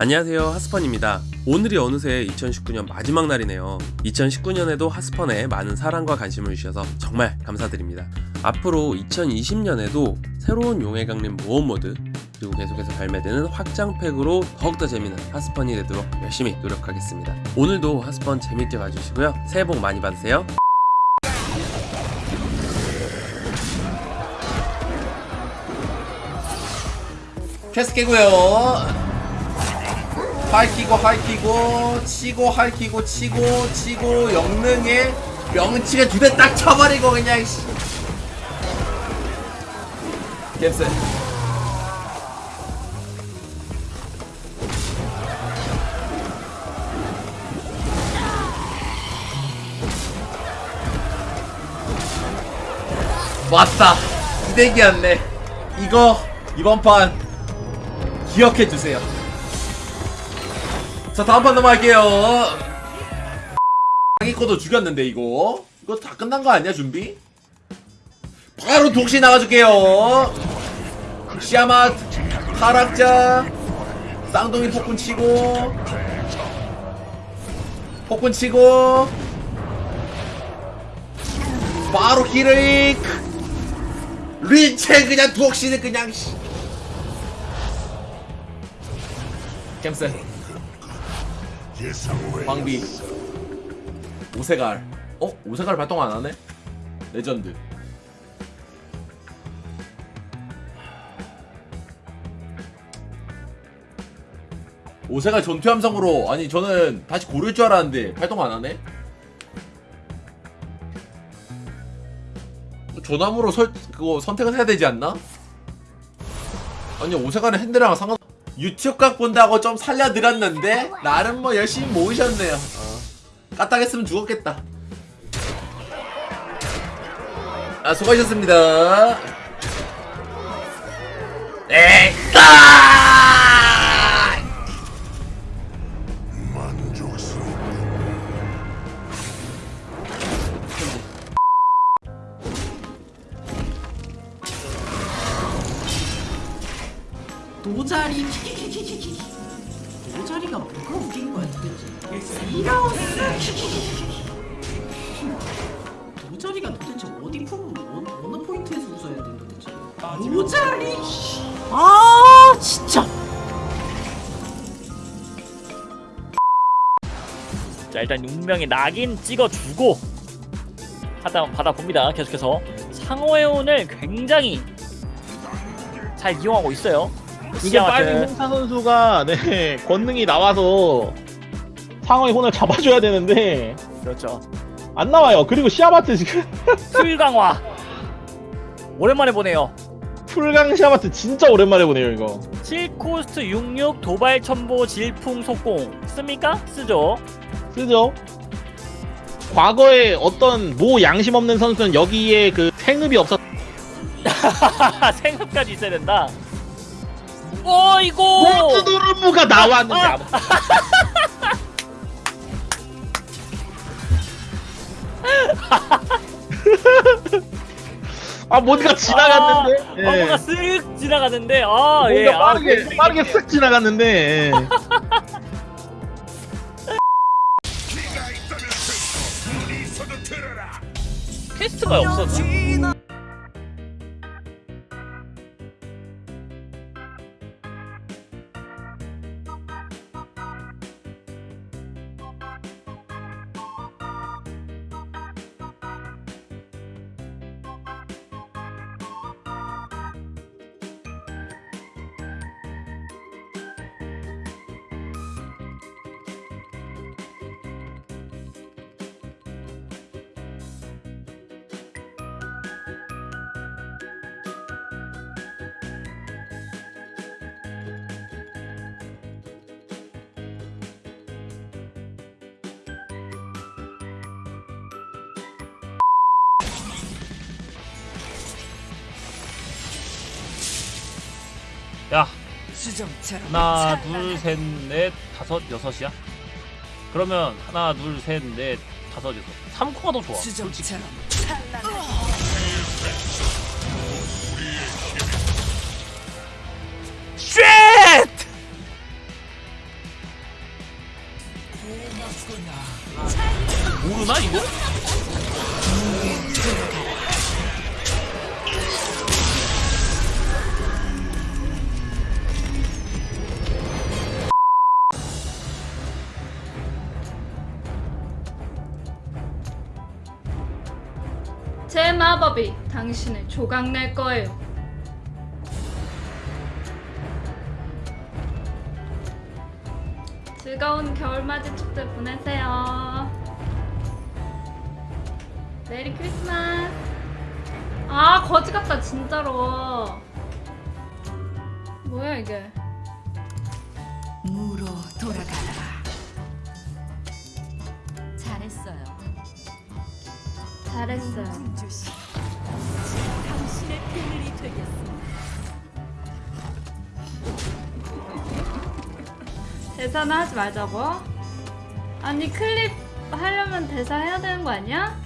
안녕하세요 하스펀입니다. 오늘이 어느새 2019년 마지막 날이네요. 2019년에도 하스펀에 많은 사랑과 관심을 주셔서 정말 감사드립니다. 앞으로 2020년에도 새로운 용의 강림 모험 모드 그리고 계속해서 발매되는 확장팩으로 더욱더 재미있는 하스펀이 되도록 열심히 노력하겠습니다. 오늘도 하스펀 재밌게 봐주시고요. 새해 복 많이 받으세요. 캐스 깨고요 할키고 할키고 치고 할키고 치고 치고 영능에 명치가 두 대 딱 쳐버리고 그냥 씨. 캡스 왔다. 이대기였네. 이거 이번 판 기억해 주세요 자 다음 판 넘어갈게요. 자기 거도 죽였는데 이거. 이거 다 끝난 거 아니야 준비? 바로 독시 나가줄게요. 시아맛 타락자 쌍둥이 폭군 치고 폭군 치고 바로 히레이크 리체 그냥 독시는 그냥 씨. 캠스 광비 오세갈 어? 오세갈 발동 안 하네? 레전드 오세갈 전투 함성으로 아니 저는 다시 고를 줄 알았는데 발동 안 하네? 조남으로 설 그거 선택을 해야 되지 않나? 아니 오세갈은 핸드랑 상관 유튜브 각 본다고 좀 살려드렸는데 나름 뭐 열심히 모으셨네요. 어. 까딱했으면 죽었겠다. 아 수고하셨습니다. 거야 도대체 이라우스 도자리가 도대체 어디 품 어느, 어느 포인트에서 웃어야 돼 도대체 도자리? 아 진짜. 자 일단 운명의 낙인 찍어주고 하다 받아봅니다 계속해서. 상호의 운을 굉장히 잘 이용하고 있어요. 이게. 빨리 홍차 선수가 네 권능이 나와서 상어의 혼을 잡아줘야 되는데 그렇죠 안 나와요. 그리고 시아바트 지금 풀강화 오랜만에 보네요 풀강 시아바트 진짜 오랜만에 보네요 이거. 7코스트 66 도발 첨보 질풍 속공 씁니까? 쓰죠 쓰죠. 과거에 어떤 모 양심 없는 선수는 여기에 그 생읍이 없었. 생각까지 있어야 된다 어이고 모츠도르무가 나왔는데 아, 아 아 뭔가 지나갔는데. 아, 예. 어, 뭔가 쓱 지나갔는데 아 뭔가 예, 아, 빠르게 굉장히 빠르게 쓱 지나갔는데. 예. 퀘스트가 없었나? 하나 둘 셋 넷 다섯 여섯이야? 그러면 하나 둘 셋 넷 다섯 여섯 3코가 더 좋아 솔직히 쉣! 모르나 이거? 당신을 조각낼 거예요. 즐거운 겨울맞이 축제 보내세요. 메리 크리스마스. 아 거지 같다 진짜로. 뭐야 이게? 무로 돌아가라. 잘했어요. 잘했어요. 당신의 비밀이 되겠습니다. 대사는 하지 말자고. 아니 클립 하려면 대사 해야 되는 거 아니야?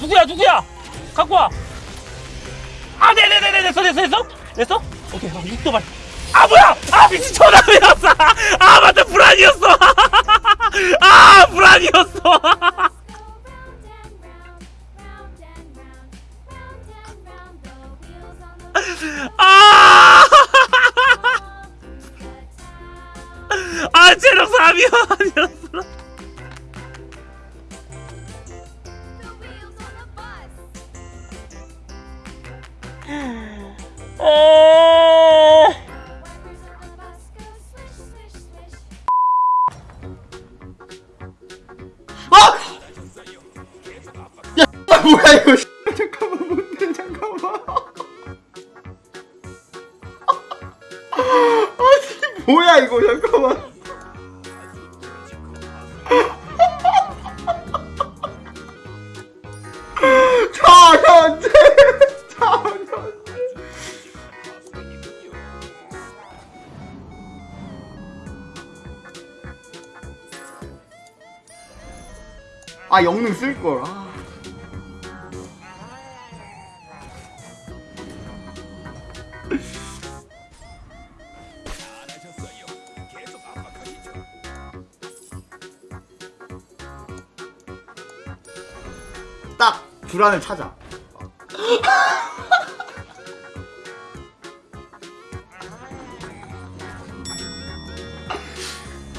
누구야 누구야? 갖고 와. 아 네네네네 됐어 됐어 됐어 됐어? 오케이 아, 육도발. 아 뭐야? 아 미친 전화이었어. 아 맞다 불안이었어. 아 불안이었어. 아. 아 체력 3이야 아 영능 쓸걸 아. 딱 불안을 찾아.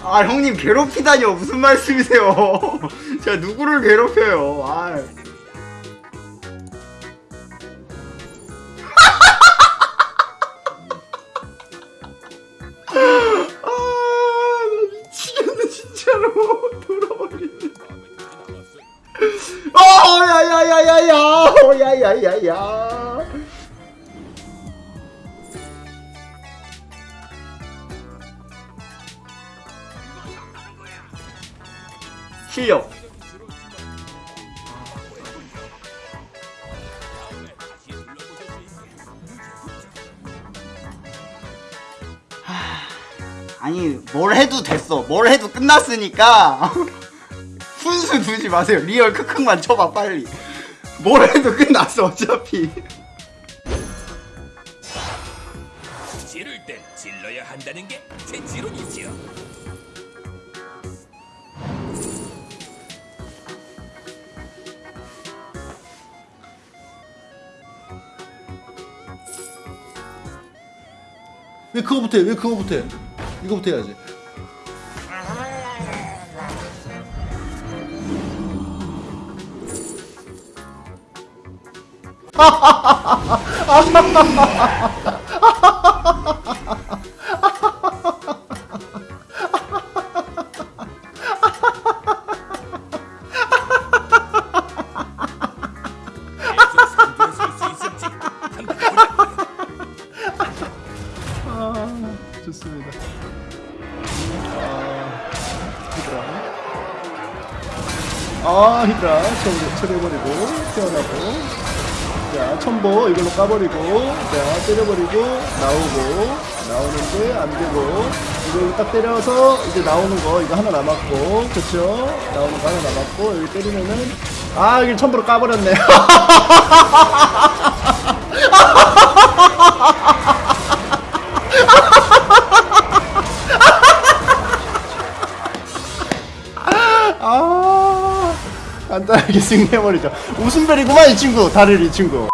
아 형님 괴롭히다니요 무슨 말씀이세요? 제가 누구를 괴롭혀요? 아. 야야야야야, 어, 야야야야. 실력. 아니 뭘 해도 됐어. 뭘 해도 끝났으니까 훈수 두지 마세요. real 크크만 쳐봐 빨리. 뭘 해도 끝났어 어차피. 지를 땐 질러야 한다는 게 제 지론이지요. 왜 그거부터 해? 왜 그거부터 해? 이거부터 해야지. 아, 히드라. 아, 히드라. 처리, 처리해버리고, 태어나고. 자, 첨보 이걸로 까버리고, 자, 때려버리고, 나오고, 나오는데 안 되고, 이거 딱 때려서 이제 나오는 거, 이거 하나 남았고, 그쵸? 나오는 거 하나 남았고, 여기 때리면은, 아, 이걸 첨보로 까버렸네. 간단하게 승리해버리죠. 웃음벨이구만 이 친구. 다를 이 친구